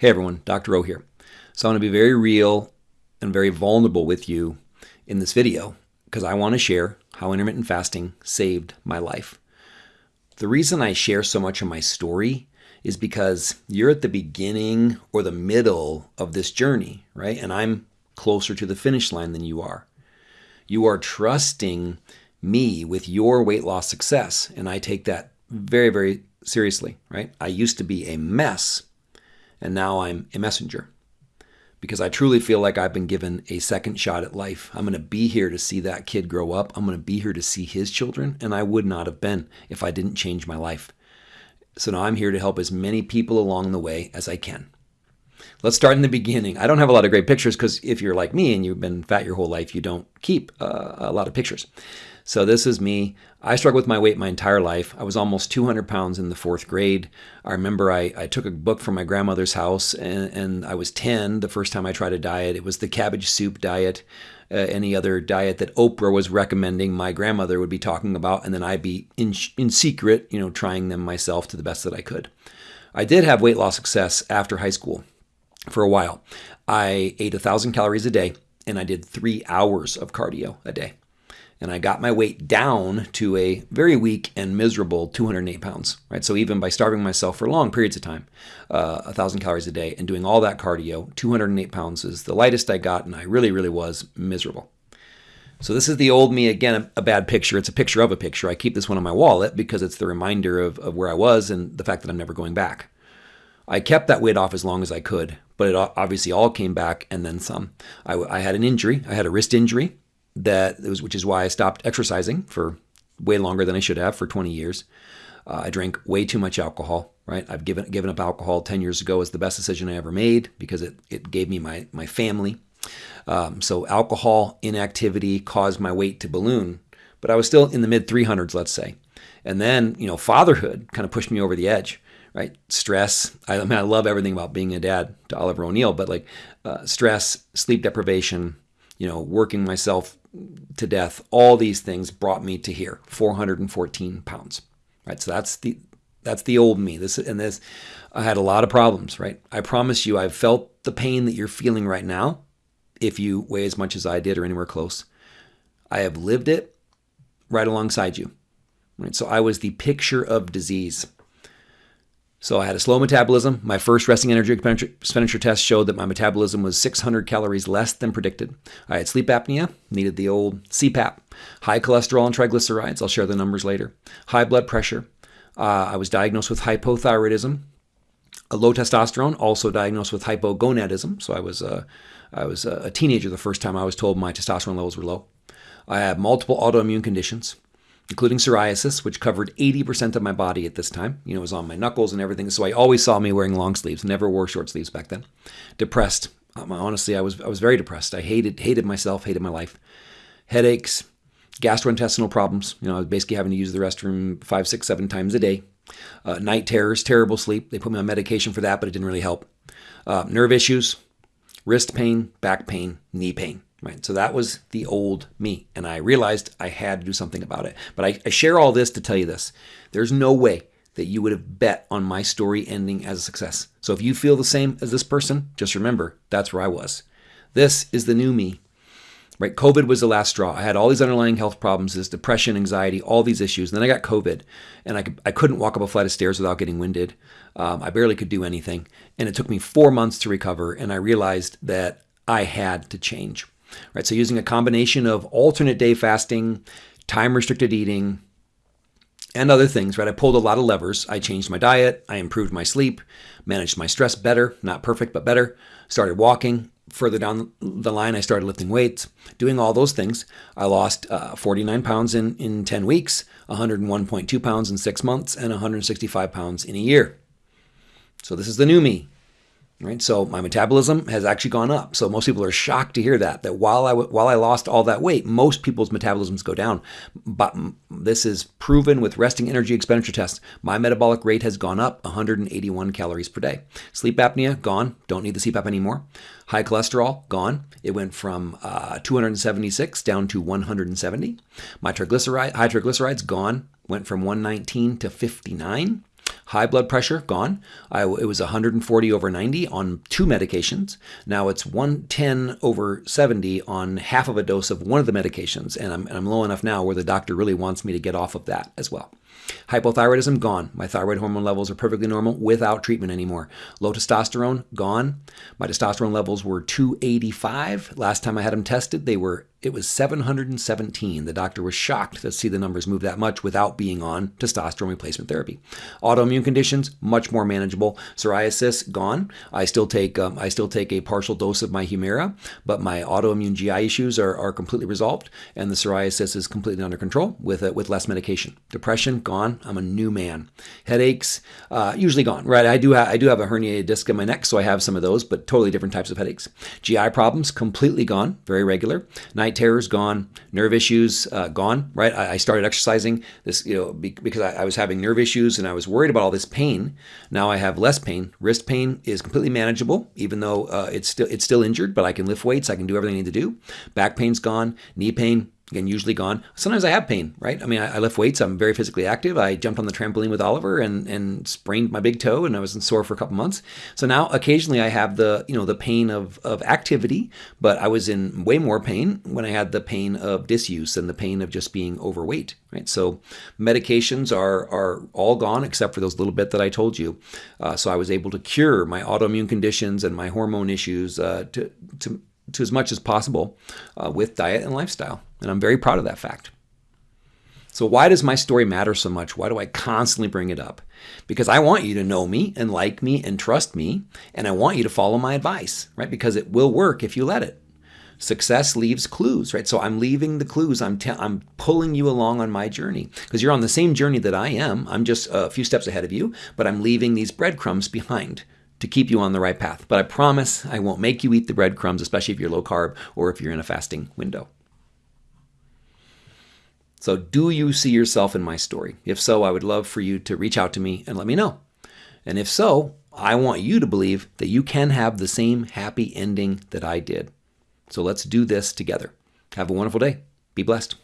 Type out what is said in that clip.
Hey everyone, Dr. O here. So I'm going to be very real and very vulnerable with you in this video because I want to share how intermittent fasting saved my life. The reason I share so much of my story is because you're at the beginning or the middle of this journey, right? And I'm closer to the finish line than you are. You are trusting me with your weight loss success, and I take that very, very seriously, right? I used to be a mess and now I'm a messenger because I truly feel like I've been given a second shot at life. I'm going to be here to see that kid grow up. I'm going to be here to see his children, and I would not have been if I didn't change my life. So now I'm here to help as many people along the way as I can. Let's start in the beginning. I don't have a lot of great pictures because if you're like me and you've been fat your whole life, you don't keep uh, a lot of pictures. So this is me. I struggled with my weight my entire life. I was almost 200 pounds in the fourth grade. I remember I, I took a book from my grandmother's house and, and, I was 10 the first time I tried a diet. It was the cabbage soup diet. Uh, any other diet that Oprah was recommending, my grandmother would be talking about, and then I'd be in, in secret, you know, trying them myself to the best that I could. I did have weight loss success after high school for a while. I ate a thousand calories a day and I did three hours of cardio a day and I got my weight down to a very weak and miserable 208 pounds. Right, so even by starving myself for long periods of time, uh, a thousand calories a day, and doing all that cardio, 208 pounds is the lightest I got, and I really, really was miserable. So this is the old me again, a, bad picture. It's a picture of a picture. I keep this one on my wallet because it's the reminder of, of where I was and the fact that I'm never going back. I kept that weight off as long as I could, but it obviously all came back and then some. I, I had an injury. I had a wrist injury that was, which is why I stopped exercising for way longer than I should have for 20 years. Uh, I drank way too much alcohol. Right, I've given given up alcohol 10 years ago as the best decision I ever made because it it gave me my my family. Um, so alcohol inactivity caused my weight to balloon, but I was still in the mid 300s, let's say. And then you know fatherhood kind of pushed me over the edge right? Stress. I, I, mean, I love everything about being a dad to Oliver O'Neill, but like uh, stress, sleep deprivation, you know, working myself to death, all these things brought me to here, 414 pounds. Right. So that's the that's the old me. This and this I had a lot of problems, right? I promise you I've felt the pain that you're feeling right now if you weigh as much as I did or anywhere close. I have lived it right alongside you. Right? So I was the picture of disease. So I had a slow metabolism. My first resting energy expenditure test showed that my metabolism was 600 calories less than predicted. I had sleep apnea, needed the old CPAP, high cholesterol and triglycerides. I'll share the numbers later. High blood pressure. Uh, I was diagnosed with hypothyroidism. A low testosterone, also diagnosed with hypogonadism. So I was, uh, I was a teenager the first time I was told my testosterone levels were low. I had multiple autoimmune conditions including psoriasis, which covered 80% of my body at this time. You know, it was on my knuckles and everything. So I always saw me wearing long sleeves, never wore short sleeves back then. Depressed. Um, honestly, I was I was very depressed. I hated hated myself, hated my life. Headaches, gastrointestinal problems. You know, I was basically having to use the restroom five, six, seven times a day. Uh, night terrors, terrible sleep. They put me on medication for that, but it didn't really help. Uh, nerve issues, wrist pain, back pain, knee pain. Right. So that was the old me. And I realized I had to do something about it. But I, I, share all this to tell you this there's no way that you would have bet on my story ending as a success. So if you feel the same as this person, just remember that's where I was. This is the new me. Right? COVID was the last straw. I had all these underlying health problems, this depression, anxiety, all these issues. And then I got COVID and I, could, I couldn't walk up a flight of stairs without getting winded. Um, I barely could do anything. And it took me four months to recover. And I realized that I had to change. Right, so using a combination of alternate day fasting, time restricted eating, and other things, right? I pulled a lot of levers. I changed my diet, I improved my sleep, managed my stress better, not perfect, but better. Started walking. Further down the line, I started lifting weights. Doing all those things, I lost uh, 49 pounds in, in 10 weeks, 101.2 pounds in six months, and 165 pounds in a year. So this is the new me right? So my metabolism has actually gone up. So most people are shocked to hear that that while I while I lost all that weight, most people's metabolisms go down. But this is proven with resting energy expenditure tests. My metabolic rate has gone up 181 calories per day. Sleep apnea gone. Don't need the CPAP anymore. High cholesterol gone. It went from uh, 276 down to 170. My triglyceride high triglycerides gone. Went from 119 to 59. High blood pressure, gone. I, it was 140 over 90 on two medications. Now it's 110 over 70 on half of a dose of one of the medications. And I'm, and I'm low enough now where the doctor really wants me to get off of that as well. Hypothyroidism, gone. My thyroid hormone levels are perfectly normal without treatment anymore. Low testosterone, gone. My testosterone levels were 285. Last time I had them tested, they were it was 717. The doctor was shocked to see the numbers move that much without being on testosterone replacement therapy. Autoimmune conditions, much more manageable. Psoriasis, gone. I still take um, I still take a partial dose of my Humira, but my autoimmune GI issues are, are completely resolved, and the psoriasis is completely under control with uh, with less medication. Depression, gone. I'm a new man. Headaches, uh, usually gone. Right. I do I do have a herniated disc in my neck, so I have some of those, but totally different types of headaches. GI problems, completely gone. Very regular. Night terrors gone, nerve issues uh, gone. Right, I, I, started exercising this, you know, be, because I, I, was having nerve issues and I was worried about all this pain. Now I have less pain. Wrist pain is completely manageable, even though uh, it's still it's still injured, but I can lift weights. I can do everything I need to do. Back pain's gone. Knee pain Again, usually gone. Sometimes I have pain, right? I mean, I, I, lift weights. I'm very physically active. I jumped on the trampoline with Oliver and, and sprained my big toe, and I was in sore for a couple months. So now, occasionally, I have the you know the pain of of activity, but I was in way more pain when I had the pain of disuse and the pain of just being overweight, right? So medications are are all gone except for those little bit that I told you. Uh, so I was able to cure my autoimmune conditions and my hormone issues uh, to to to as much as possible uh, with diet and lifestyle. And I'm very proud of that fact. So, why does my story matter so much? Why do I constantly bring it up? Because I want you to know me and like me and trust me, and I want you to follow my advice, right? Because it will work if you let it. Success leaves clues, right? So I'm leaving the clues. I'm I'm pulling you along on my journey because you're on the same journey that I am. I'm just a few steps ahead of you, but I'm leaving these breadcrumbs behind to keep you on the right path. But I promise I won't make you eat the breadcrumbs, especially if you're low carb or if you're in a fasting window. So, do you see yourself in my story? If so, I would love for you to reach out to me and let me know. And if so, I want you to believe that you can have the same happy ending that I did. So, let's do this together. Have a wonderful day. Be blessed.